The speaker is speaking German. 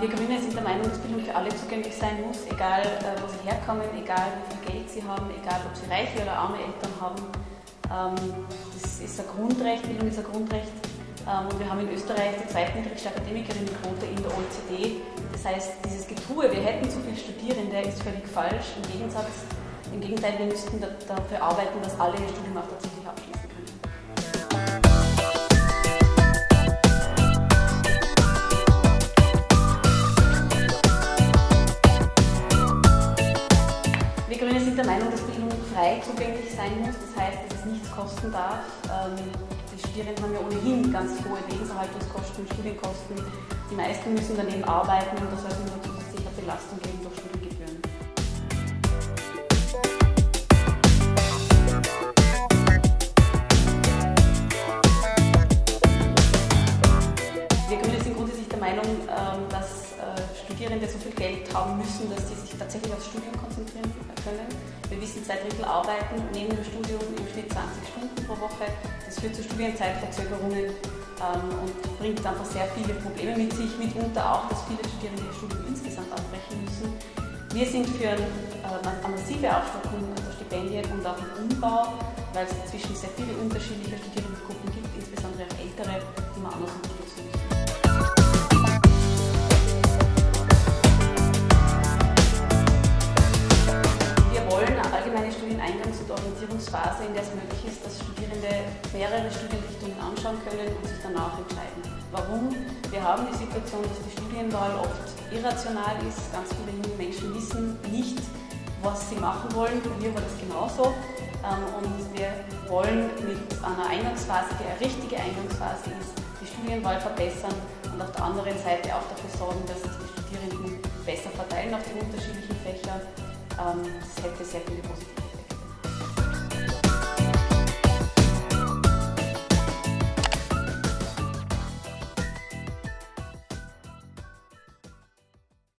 wir Grüne sind der Meinung, dass Bildung für alle zugänglich sein muss, egal äh, wo sie herkommen, egal wie viel Geld sie haben, egal ob sie reiche oder arme Eltern haben. Ähm, das ist ein Grundrecht, Bildung ist ein Grundrecht. Ähm, und wir haben in Österreich die zweitniedrigste Akademikerinnenquote in der OECD. Das heißt, dieses Getue, wir hätten zu viele Studierende, ist völlig falsch. Im Gegensatz, im Gegenteil, wir müssten dafür arbeiten, dass alle ihr Studium auch tatsächlich abschließen. Sind der Meinung, dass Bildung frei zugänglich sein muss. Das heißt, dass es nichts kosten darf. Ähm, die Studierenden haben ja ohnehin ganz hohe Lebenserhaltungskosten, Studienkosten. Die meisten müssen daneben arbeiten und das soll es nur zusätzliche Belastung geben durch Studiengebühren. Wir Grüne sind grundsätzlich der Meinung, ähm, dass äh, Studierende so viel Geld haben müssen, dass sie sich tatsächlich aufs Studium konzentrieren können. Wissen, zwei Drittel arbeiten neben dem Studium im Schnitt 20 Stunden pro Woche. Das führt zu Studienzeitverzögerungen ähm, und bringt einfach sehr viele Probleme mit sich, mitunter auch, dass viele Studierende ihr Studium insgesamt abbrechen müssen. Wir sind für eine, äh, eine massive Aufstockung der Stipendien und auch einen Umbau, weil es inzwischen sehr viele unterschiedliche Studierendengruppen gibt, insbesondere auch ältere, die man anders unterstützen muss. In der es möglich ist, dass Studierende mehrere Studienrichtungen anschauen können und sich danach entscheiden. Warum? Wir haben die Situation, dass die Studienwahl oft irrational ist. Ganz viele junge Menschen wissen nicht, was sie machen wollen. Bei mir war das genauso. Ähm, und wir wollen mit einer Eingangsphase, die eine richtige Eingangsphase ist, die Studienwahl verbessern und auf der anderen Seite auch dafür sorgen, dass sich die Studierenden besser verteilen auf die unterschiedlichen Fächer. Ähm, das hätte sehr viele positive